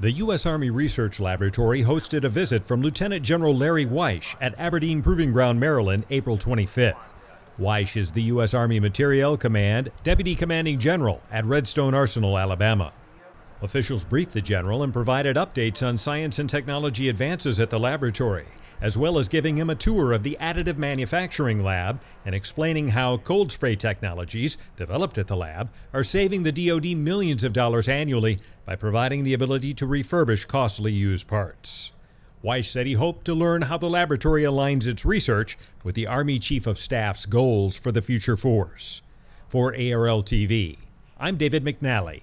The U.S. Army Research Laboratory hosted a visit from Lieutenant General Larry Wyche at Aberdeen Proving Ground, Maryland, April 25th. Wyche is the U.S. Army Materiel Command Deputy Commanding General at Redstone Arsenal, Alabama. Officials briefed the general and provided updates on science and technology advances at the laboratory, as well as giving him a tour of the additive manufacturing lab and explaining how cold spray technologies developed at the lab are saving the DoD millions of dollars annually by providing the ability to refurbish costly used parts. Wyche said he hoped to learn how the laboratory aligns its research with the Army Chief of Staff's goals for the future force. For ARL TV, I'm David McNally.